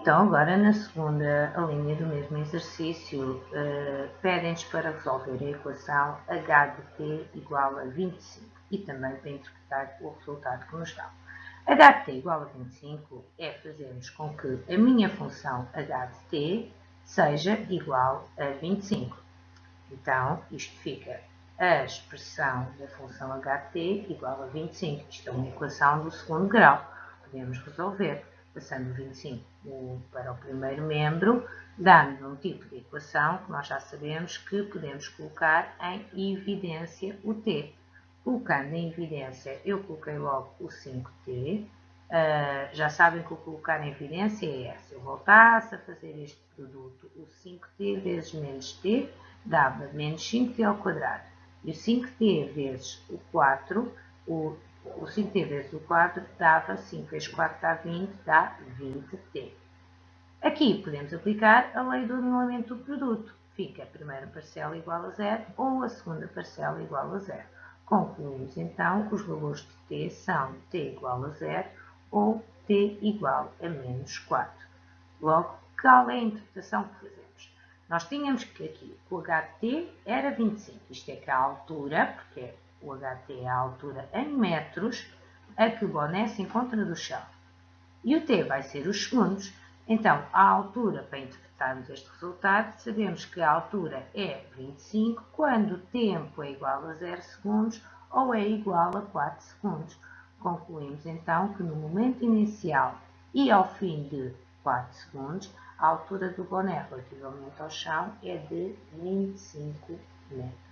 Então, agora na segunda linha do mesmo exercício, uh, pedem-nos para resolver a equação h de t igual a 25 e também para interpretar o resultado que nos dá. h de t igual a 25 é fazermos com que a minha função h de t seja igual a 25. Então, isto fica a expressão da função h de t igual a 25. Isto é uma equação do segundo grau. Podemos resolver passando 25 para o primeiro membro, dá-nos um tipo de equação que nós já sabemos que podemos colocar em evidência o t. Colocando em evidência, eu coloquei logo o 5t, uh, ah, já sabem que o colocar em evidência é se eu voltasse a fazer este produto, o 5t vezes menos t dava menos 5t ao quadrado. E o 5t vezes o 4, o o 5t vezes o 4 dava 5 vezes 4 dá 20, dá 20t. Aqui podemos aplicar a lei do anulamento do produto. Fica a primeira parcela igual a zero ou a segunda parcela igual a zero. Concluímos então que os valores de t são t igual a zero ou t igual a menos 4. Logo, qual é a interpretação que fazemos? Nós tínhamos que aqui o ht era 25, isto é que a altura, porque é o HT é a altura em metros a que o boné se encontra do chão. E o T vai ser os segundos. Então, a altura, para interpretarmos este resultado, sabemos que a altura é 25 quando o tempo é igual a 0 segundos ou é igual a 4 segundos. Concluímos então que no momento inicial e ao fim de 4 segundos, a altura do boné relativamente ao chão é de 25 metros.